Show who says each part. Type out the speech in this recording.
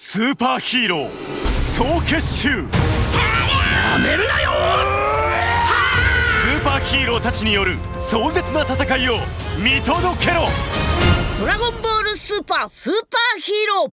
Speaker 1: スーパーヒーロー総結集。や
Speaker 2: めるなよ
Speaker 1: スーパーヒーローたちによる壮絶な戦いを見届けろ。
Speaker 3: ドラゴンボールスーパースーパーヒーロー。